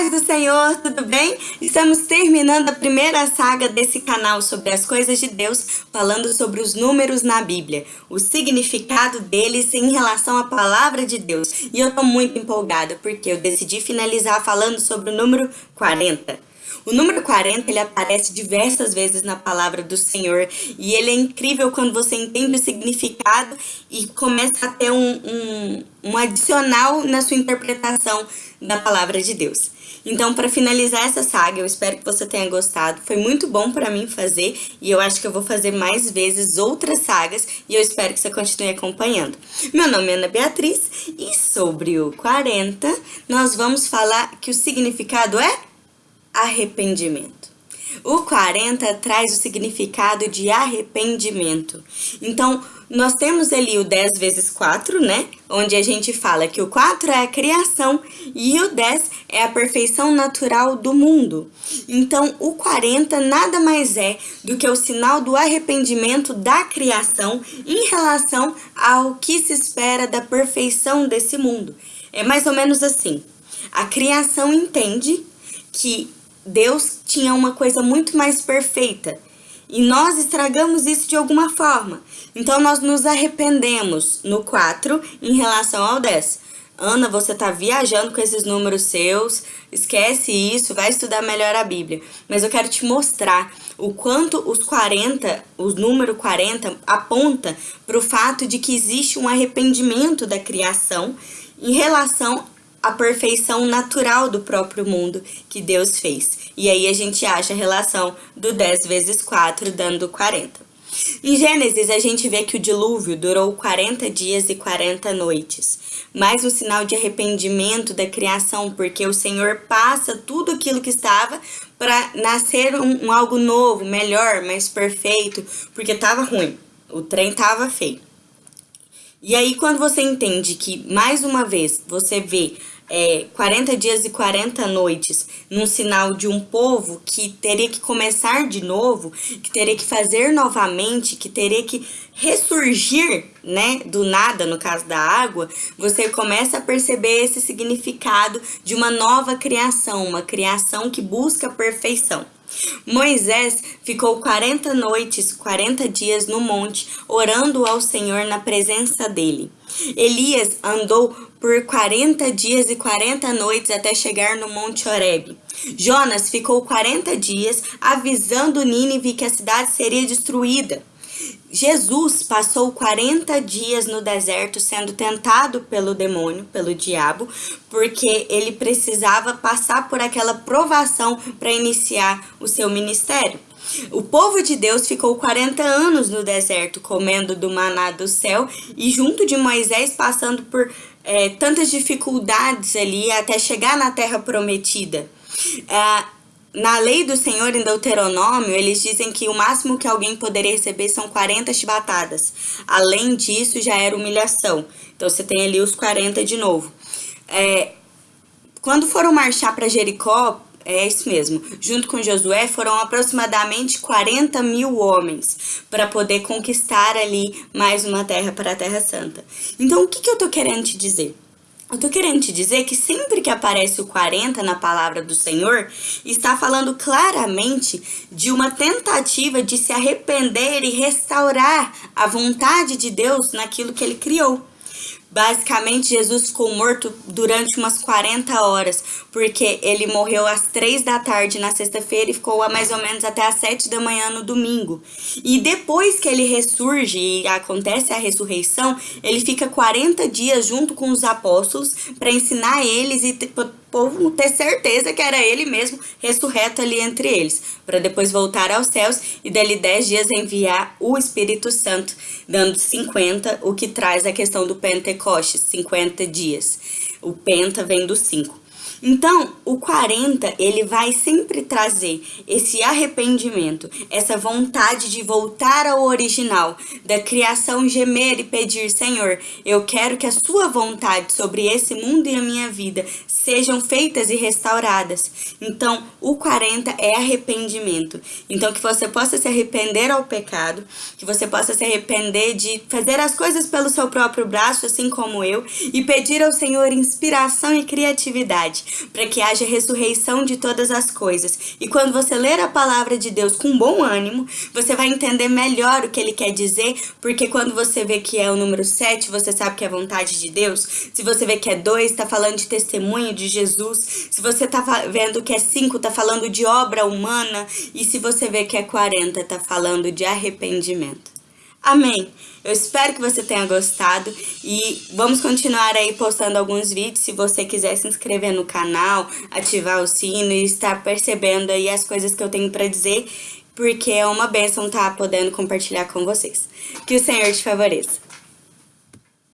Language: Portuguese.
paz do Senhor, tudo bem? Estamos terminando a primeira saga desse canal sobre as coisas de Deus, falando sobre os números na Bíblia, o significado deles em relação à palavra de Deus. E eu tô muito empolgada porque eu decidi finalizar falando sobre o número 40. O número 40, ele aparece diversas vezes na palavra do Senhor e ele é incrível quando você entende o significado e começa a ter um, um, um adicional na sua interpretação da palavra de Deus. Então, para finalizar essa saga, eu espero que você tenha gostado. Foi muito bom para mim fazer e eu acho que eu vou fazer mais vezes outras sagas e eu espero que você continue acompanhando. Meu nome é Ana Beatriz e sobre o 40, nós vamos falar que o significado é arrependimento. O 40 traz o significado de arrependimento. Então, nós temos ali o 10 vezes 4, né? Onde a gente fala que o 4 é a criação e o 10 é a perfeição natural do mundo. Então, o 40 nada mais é do que o sinal do arrependimento da criação em relação ao que se espera da perfeição desse mundo. É mais ou menos assim. A criação entende que Deus tinha uma coisa muito mais perfeita. E nós estragamos isso de alguma forma. Então nós nos arrependemos no 4 em relação ao 10. Ana, você tá viajando com esses números seus, esquece isso, vai estudar melhor a Bíblia. Mas eu quero te mostrar o quanto os 40, o número 40 aponta para o fato de que existe um arrependimento da criação em relação a perfeição natural do próprio mundo que Deus fez. E aí a gente acha a relação do 10 vezes 4 dando 40. Em Gênesis, a gente vê que o dilúvio durou 40 dias e 40 noites, mais um sinal de arrependimento da criação, porque o Senhor passa tudo aquilo que estava para nascer um, um, algo novo, melhor, mais perfeito, porque estava ruim, o trem estava feio. E aí, quando você entende que, mais uma vez, você vê é, 40 dias e 40 noites num sinal de um povo que teria que começar de novo, que teria que fazer novamente, que teria que ressurgir, né, do nada, no caso da água, você começa a perceber esse significado de uma nova criação, uma criação que busca a perfeição. Moisés ficou 40 noites, 40 dias no monte, orando ao Senhor na presença dele. Elias andou por 40 dias e 40 noites até chegar no Monte Horebe. Jonas ficou 40 dias avisando Nínive que a cidade seria destruída. Jesus passou 40 dias no deserto sendo tentado pelo demônio, pelo diabo, porque ele precisava passar por aquela provação para iniciar o seu ministério. O povo de Deus ficou 40 anos no deserto comendo do maná do céu e junto de Moisés passando por é, tantas dificuldades ali até chegar na terra prometida. É, na lei do Senhor, em Deuteronômio, eles dizem que o máximo que alguém poderia receber são 40 chibatadas. Além disso, já era humilhação. Então, você tem ali os 40 de novo. É, quando foram marchar para Jericó, é isso mesmo, junto com Josué, foram aproximadamente 40 mil homens para poder conquistar ali mais uma terra para a Terra Santa. Então, o que, que eu tô querendo te dizer? Eu tô querendo te dizer que sempre que aparece o 40 na palavra do Senhor, está falando claramente de uma tentativa de se arrepender e restaurar a vontade de Deus naquilo que ele criou. Basicamente, Jesus ficou morto durante umas 40 horas, porque ele morreu às 3 da tarde na sexta-feira e ficou mais ou menos até às 7 da manhã no domingo. E depois que ele ressurge e acontece a ressurreição, ele fica 40 dias junto com os apóstolos para ensinar eles e povo ter certeza que era ele mesmo ressurreto ali entre eles, para depois voltar aos céus e dali 10 dias enviar o Espírito Santo, dando 50, o que traz a questão do Pentecostes, 50 dias. O penta vem do 5. Então, o 40, ele vai sempre trazer esse arrependimento, essa vontade de voltar ao original, da criação gemer e pedir, Senhor, eu quero que a sua vontade sobre esse mundo e a minha vida sejam feitas e restauradas. Então, o 40 é arrependimento. Então, que você possa se arrepender ao pecado, que você possa se arrepender de fazer as coisas pelo seu próprio braço, assim como eu, e pedir ao Senhor inspiração e criatividade para que haja ressurreição de todas as coisas. E quando você ler a palavra de Deus com bom ânimo, você vai entender melhor o que ele quer dizer, porque quando você vê que é o número 7, você sabe que é vontade de Deus. Se você vê que é 2, está falando de testemunho de Jesus. Se você está vendo que é 5, está falando de obra humana. E se você vê que é 40, está falando de arrependimento. Amém. Eu espero que você tenha gostado e vamos continuar aí postando alguns vídeos. Se você quiser se inscrever no canal, ativar o sino e estar percebendo aí as coisas que eu tenho para dizer, porque é uma bênção estar tá podendo compartilhar com vocês. Que o Senhor te favoreça.